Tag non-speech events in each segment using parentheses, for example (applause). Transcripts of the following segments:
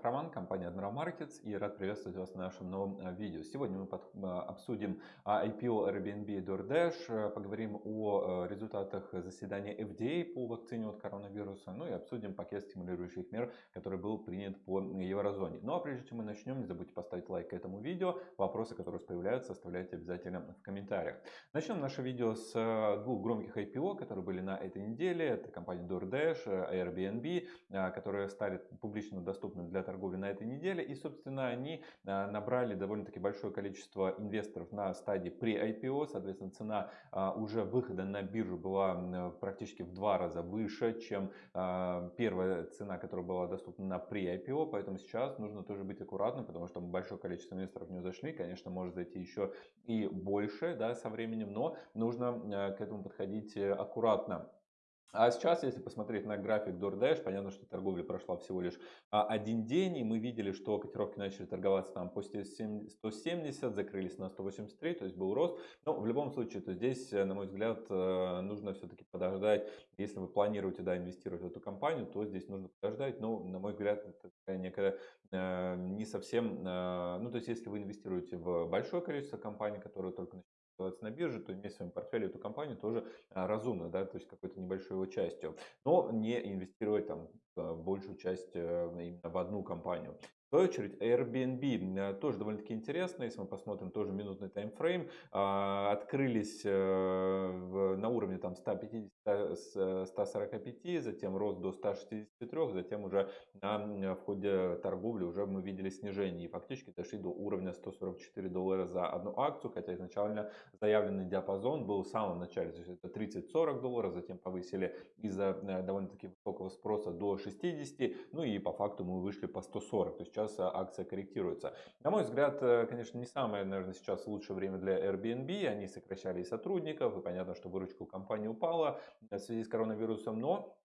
Исаков Роман, компания Admiral Markets и рад приветствовать вас на нашем новом э, видео. Сегодня мы под, э, обсудим а, IPO Airbnb и DoorDash, э, поговорим о результатах заседания FDA по вакцине от коронавируса, ну и обсудим пакет стимулирующих мер, который был принят по еврозоне. Ну а прежде чем мы начнем, не забудьте поставить лайк этому видео. Вопросы, которые появляются, оставляйте обязательно в комментариях. Начнем наше видео с двух громких IPO, которые были на этой неделе. Это компания DoorDash, Airbnb, которые стали публично доступным для торговли на этой неделе. И, собственно, они а, набрали довольно-таки большое количество инвесторов на стадии pre-IPO. Соответственно, цена а, уже выхода на биржу была практически в два раза выше, чем первая цена, которая была доступна на pre-IPO. Поэтому сейчас нужно тоже быть аккуратным, потому что большое количество инвесторов не зашли. Конечно, может зайти еще и больше да, со временем, но нужно к этому подходить э, аккуратно. А сейчас, если посмотреть на график DoorDash, понятно, что торговля прошла всего лишь а, один день, и мы видели, что котировки начали торговаться там по 170, закрылись на 183, то есть был рост. Но в любом случае, то здесь, э, на мой взгляд, э, нужно все-таки подождать. Если вы планируете да, инвестировать в эту компанию, то здесь нужно подождать. Но, на мой взгляд, это некая э, не совсем... Ну, то есть, если вы инвестируете в большое количество компаний, которые только оставаться на бирже, то иметь в своем портфеле эту компанию тоже а, разумно, да, то есть какой-то небольшой его частью. Но не инвестировать там большую часть э, именно в одну компанию. В свою очередь, Airbnb э, тоже довольно-таки интересно, если мы посмотрим тоже минутный таймфрейм, а, открылись э, на уровне там 150-145, затем рост до 163, затем уже на входе торговли уже мы видели снижение. И фактически дошли до уровня 144 доллара за одну акцию, хотя изначально заявленный диапазон был в самом начале, то есть это 30-40 долларов, затем повысили из-за довольно-таки высокого спроса до 60, ну и по факту мы вышли по 140, то есть сейчас а, акция корректируется. На мой взгляд, э, конечно, не самое, наверное, сейчас лучшее время для Airbnb. Они сокращали сотрудников, и понятно, что выручка у компании упала в связи с коронавирусом, но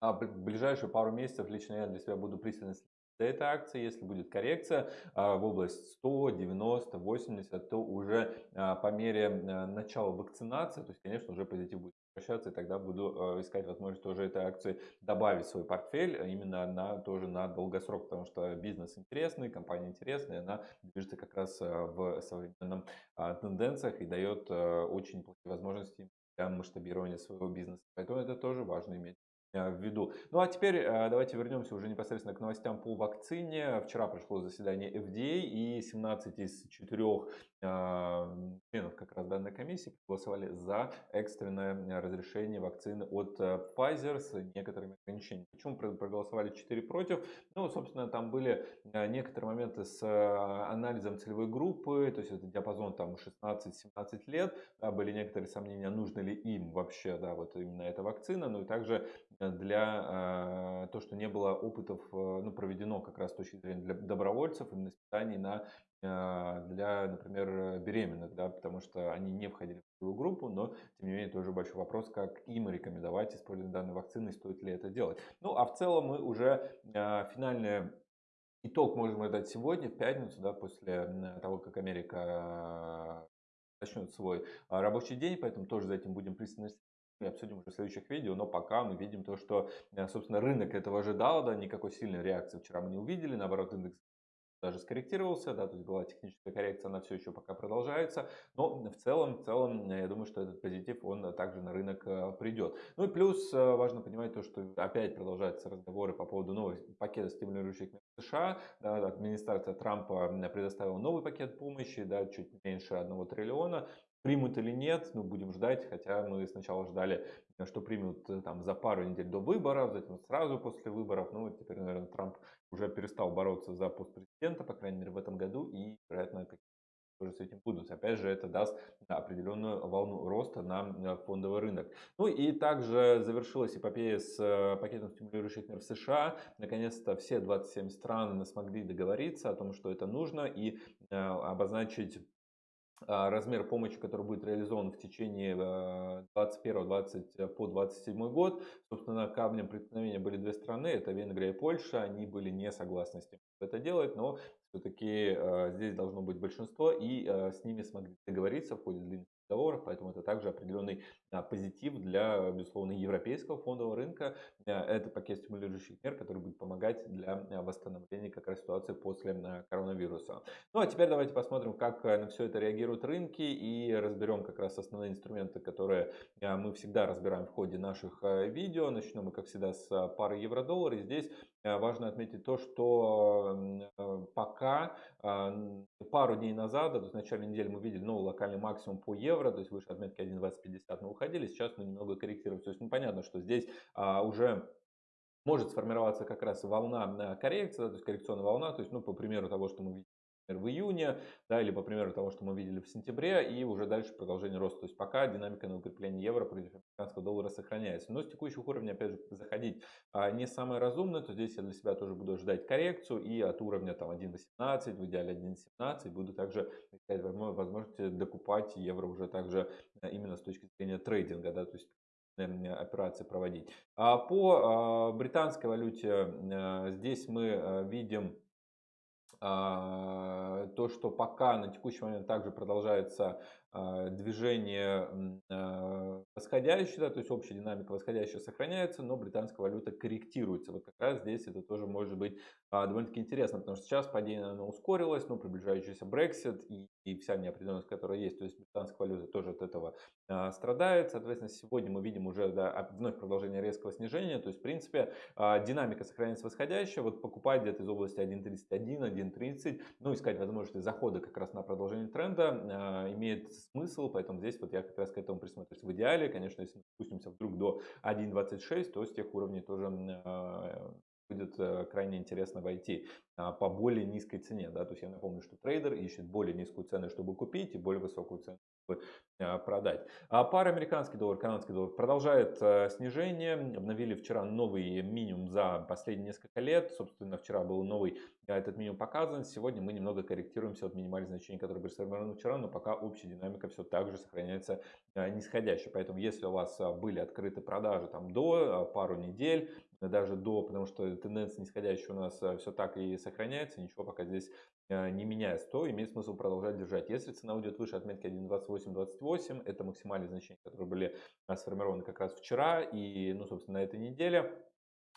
а, в ближайшие пару месяцев лично я для себя буду пристально за этой акции. Если будет коррекция а, в область 100, 90, 80, то уже по мере начала вакцинации, то есть, конечно, уже позитив будет возвращаться, и тогда буду э, искать возможность тоже этой акции добавить в свой портфель а именно на, тоже на долгосрок, потому что бизнес интересный, компания интересная, она движется как раз э, в современном а, тенденциях и дает э, очень плохие возможности для масштабирования своего бизнеса. Поэтому это тоже важно иметь в виду. Ну а теперь давайте вернемся уже непосредственно к новостям по вакцине. Вчера прошло заседание FDA и 17 из 4 членов как раз данной комиссии проголосовали за экстренное разрешение вакцины от э, Pfizer с некоторыми ограничениями. Почему проголосовали 4 против? Ну, собственно, там были э, некоторые моменты с э, анализом целевой группы, то есть это диапазон там 16-17 лет, да, были некоторые сомнения, нужно ли им вообще, да, вот именно эта вакцина, ну и также для э, то, что не было опытов, ну, проведено как раз с точки зрения для добровольцев, именно испытаний на а, для, например, беременных, да, потому что они не входили в целую группу, но, тем не менее, тоже большой вопрос, как им рекомендовать использование данной вакцины, стоит ли это делать. Ну, а в целом мы уже а, финальный итог можем дать сегодня, в пятницу, да, после того, как Америка начнет свой рабочий день, поэтому тоже за этим будем пристально и обсудим уже в следующих видео, но пока мы видим то, что, собственно, рынок этого ожидал, да, никакой сильной реакции вчера мы не увидели, наоборот, индекс даже скорректировался, да, то есть была техническая коррекция, она все еще пока продолжается, но в целом, в целом, я думаю, что этот позитив, он также на рынок э, придет. Ну и плюс э, важно понимать то, что опять продолжаются разговоры по поводу нового пакета стимулирующих мер США, да, администрация Трампа предоставила новый пакет помощи, да, чуть меньше 1 триллиона, Примут или нет, ну будем ждать, хотя мы сначала ждали, что примут э, там за пару недель до выборов, затем сразу после выборов. Ну теперь, наверное, Трамп уже перестал бороться за пост президента, по крайней мере в этом году, и, вероятно, тоже с этим будут. Опять же, это даст определенную волну роста на фондовый рынок. Ну и также завершилась эпопея с э, пакетом стимулирующих мер в США. Наконец-то все 27 стран смогли договориться о том, что это нужно, и э, обозначить размер помощи, который будет реализован в течение 21 20 э, по 27 год. Собственно, камнем преткновения были две страны, это Венгрия и Польша, они были не согласны с тем, это делать, но все-таки э, здесь должно быть большинство, и с ними смогли договориться в ходе длинных договоров, поэтому это также определенный а, позитив для, безусловно, европейского фондового рынка. А, это пакет стимулирующих мер, который будет помогать для а, восстановления как раз ситуации после коронавируса. Ну а теперь давайте посмотрим, как на все это реагируют рынки и разберем как раз основные инструменты, которые мы всегда разбираем в ходе наших видео. Начнем мы, как всегда, с пары евро-доллар. И здесь важно отметить то, что пока пару дней назад, то есть в начале недели мы видели новый локальный максимум по евро, то есть выше отметки 1.2050 мы уходили, сейчас мы немного корректируем. То есть ну, понятно, что здесь а, уже может сформироваться как раз волна коррекции, да, то есть коррекционная волна, то есть, ну, по примеру того, что мы в июне, да, или по примеру того, что мы видели в сентябре, и уже дальше продолжение роста. То есть пока динамика на укрепление евро против американского доллара сохраняется. Но с текущих уровней, опять же, заходить а, не самое разумное, то здесь я для себя тоже буду ждать коррекцию, и от уровня там 1.18, в идеале 1.17, буду также искать возможности докупать евро уже также а, именно с точки зрения трейдинга, да, то есть операции проводить. А по а, британской валюте здесь мы видим то, что пока на текущий момент также продолжается а, движение а, восходящее, да, то есть общая динамика восходящая сохраняется, но британская валюта корректируется. Вот как раз здесь это тоже может быть а, довольно-таки интересно, потому что сейчас падение оно ускорилось, но приближающийся Brexit и, и вся неопределенность, которая есть, то есть британская валюта тоже от этого страдает. Соответственно, сегодня мы видим уже да, вновь продолжение резкого снижения, то есть в принципе динамика сохраняется восходящая, вот покупать где-то из области 1.31, 1.30, ну искать возможности захода как раз на продолжение тренда имеет смысл, поэтому здесь вот я как раз к этому присмотрюсь. В идеале, конечно, если мы спустимся вдруг до 1.26, то с тех уровней тоже а, будет э, крайне интересно войти по более низкой цене. Да? То есть я напомню, что трейдер ищет более низкую цену, чтобы купить, и более высокую цену, чтобы а, продать. А пара американский доллар, канадский доллар продолжает э, снижение. Обновили вчера новый минимум за последние несколько лет. Собственно, вчера был новый этот минимум показан. Сегодня мы немного корректируемся от минимальных значений, которые были сформированы вчера, но пока общая динамика все так же сохраняется нисходящей. Поэтому если у вас были открыты продажи там до пару недель, даже до, потому что тенденция нисходящая у нас все так и сохраняется, ничего пока здесь э, не меняется, то имеет смысл продолжать держать. Если цена уйдет выше отметки 1.2828, это максимальные значения, которые были э, сформированы как раз вчера и, ну, собственно, на этой неделе,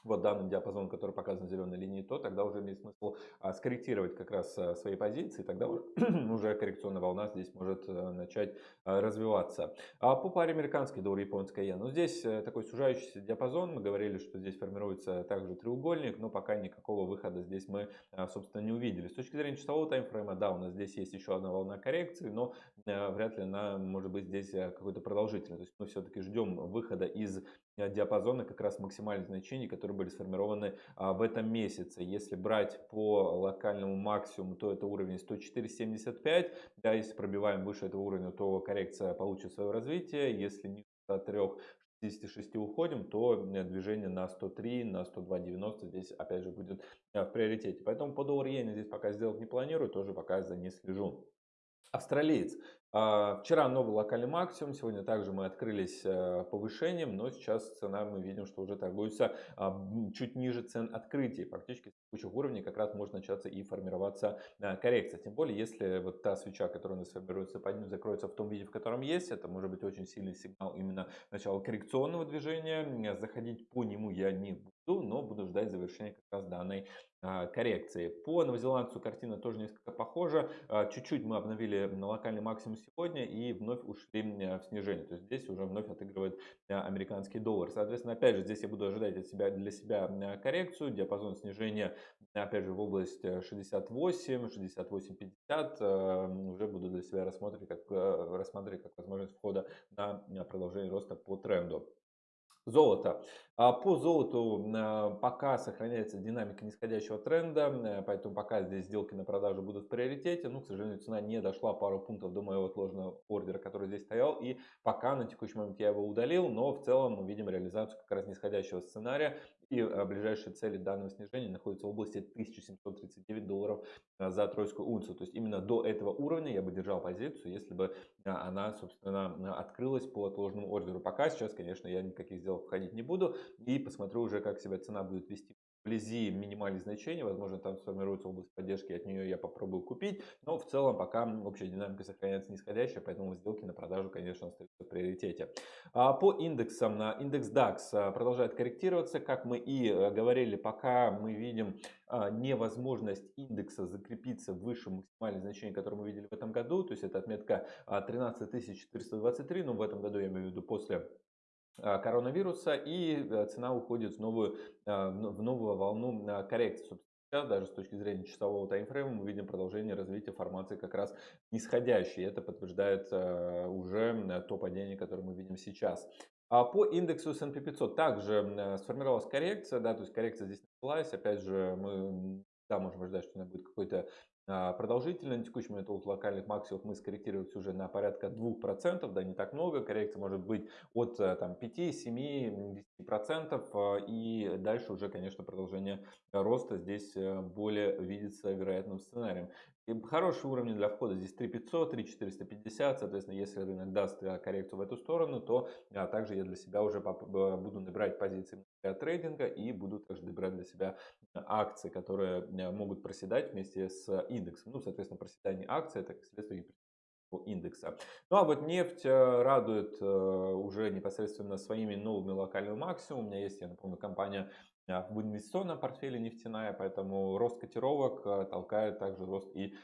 вот данный диапазон, который показан зеленой линией, то тогда уже имеет смысл а, скорректировать как раз а, свои позиции, тогда уже (clears throat) коррекционная волна здесь может а, начать развиваться. А по паре американский доллар, японская иена, ну здесь э, такой сужающийся диапазон, мы говорили, что здесь формируется также треугольник, но пока никакого выхода здесь мы, собственно, не увидели. С точки зрения часового таймфрейма, да, у нас здесь есть еще одна волна коррекции, но э, вряд ли она может быть здесь э, какой-то продолжительной. То есть мы все-таки ждем выхода из диапазона как раз максимальных значений, которые были сформированы а, в этом месяце. Если брать по локальному максимуму, то это уровень 104.75. Да, если пробиваем выше этого уровня, то коррекция получит свое развитие. Если ниже 103 56 уходим, то э, движение на 103, на 102.90 здесь опять же будет э, в приоритете. Поэтому по доллар иене здесь пока сделать не планирую, тоже пока за не слежу. Австралиец. А, вчера новый локальный максимум, сегодня также мы открылись э, повышением, но сейчас цена мы видим, что уже торгуется а, чуть ниже цен открытия. Практически с текущих уровней как раз может начаться и формироваться э, коррекция. Тем более, если вот та свеча, которая у нас формируется под ним, закроется в том виде, в котором есть, это может быть очень сильный сигнал именно начала коррекционного движения. Заходить по нему я не буду, но буду ждать завершения как раз данной а, коррекции. По новозеландцу картина тоже несколько похожа. Чуть-чуть мы обновили на локальный максимум сегодня и вновь ушли в снижение. То есть здесь уже вновь отыгрывает американский доллар. Соответственно, опять же, здесь я буду ожидать от себя, для себя коррекцию. Диапазон снижения, опять же, в область 68, 68, 50. Уже буду для себя рассматривать как, э, рассматривать как возможность входа на продолжение роста по тренду. Золото. А по золоту а, пока сохраняется динамика нисходящего тренда, э, поэтому пока здесь сделки на продажу будут в приоритете. Ну, к сожалению, цена не дошла пару пунктов до моего отложенного ордера, который здесь стоял. И пока на текущий момент я его удалил, но в целом мы видим реализацию как раз нисходящего сценария. И а, ближайшие цели данного снижения находятся в области 1739 долларов за тройскую унцию. То есть именно до этого уровня я бы держал позицию, если бы она, собственно, открылась по отложенному ордеру. Пока сейчас, конечно, я никаких сделок входить не буду и посмотрю уже, как себя цена будет вести вблизи минимальных значений, возможно, там сформируется область поддержки, от нее я попробую купить, но в целом пока общая динамика сохраняется нисходящая, поэтому сделки на продажу, конечно, остаются в приоритете. А по индексам, на индекс DAX а, продолжает корректироваться, как мы и э, говорили, пока мы видим а, невозможность индекса закрепиться выше максимальных значений, которые мы видели в этом году, то есть это отметка 13423, но в этом году я имею в виду после коронавируса, и э, цена уходит в новую, а, в новую волну коррекции. Сейчас даже с точки зрения часового таймфрейма мы видим продолжение развития формации как раз нисходящей. Это подтверждает уже то падение, которое мы видим сейчас. А по индексу S&P 500 также сформировалась коррекция, да, то есть коррекция здесь началась. Опять же, мы да, можем ожидать, что она будет какой-то продолжительно. На текущий момент от локальных максимумов мы скорректировались уже на порядка 2%, да не так много. Коррекция может быть от э, там, 5, 7, 10%. И дальше уже, конечно, продолжение роста здесь э, более видится вероятным сценарием. И хорошие уровни для входа здесь 3500, 3450. Соответственно, если рынок даст э, коррекцию в эту сторону, то а, также я для себя уже буду набирать позиции для трейдинга и буду также добирать для себя акции, которые могут проседать вместе с индексом. Ну, соответственно, проседание акций это следствие индекса. Ну а вот нефть э, радует э, уже непосредственно своими новыми локальными максимумами. У меня есть, я напомню, компания э, в инвестиционном портфеле нефтяная, поэтому рост котировок толкает также рост и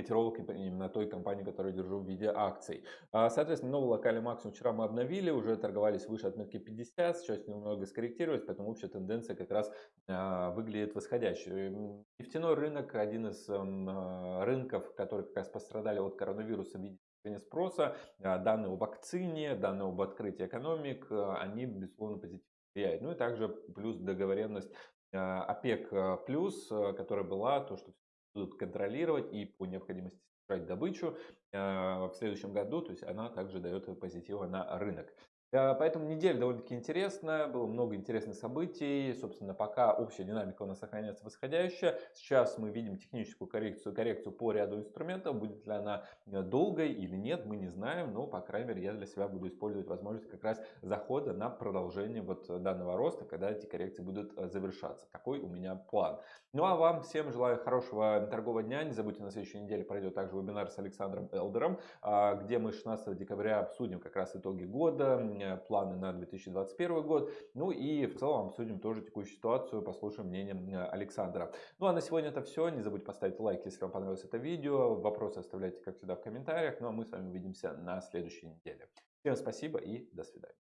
котировок именно той компании, которую держу в виде акций. А, соответственно, новый локальный максимум вчера мы обновили, уже торговались выше отметки 50, сейчас немного скорректировались, поэтому общая тенденция как раз а, выглядит восходящей. Нефтяной рынок один из а, рынков, которые как раз пострадали от коронавируса в виде спроса, данные о вакцине, данные об открытии экономик, они, безусловно, позитивно влияют. Ну и также плюс договоренность ОПЕК+, которая была, то, что будут контролировать и по необходимости снижать добычу э, в следующем году, то есть она также дает позитива на рынок. Э, поэтому неделя довольно-таки интересная, было много интересных событий. Собственно, пока общая динамика у нас сохраняется восходящая. Сейчас мы видим техническую коррекцию, коррекцию по ряду инструментов. Будет ли она э, долгой или нет, мы не знаем. Но, по крайней мере, я для себя буду использовать возможность как раз захода на продолжение вот данного роста, когда эти коррекции будут э, завершаться. Такой у меня план. Ну а вам всем желаю хорошего торгового дня. Не забудьте, на следующей неделе пройдет также вебинар с Александром Элдером, а, где мы 16 декабря обсудим как раз итоги года, планы на 2021 год. Ну и в целом обсудим тоже текущую ситуацию, послушаем мнение Александра. Ну а на сегодня это все. Не забудьте поставить лайк, если вам понравилось это видео. Вопросы оставляйте, как всегда, в комментариях. Ну а мы с вами увидимся на следующей неделе. Всем спасибо и до свидания.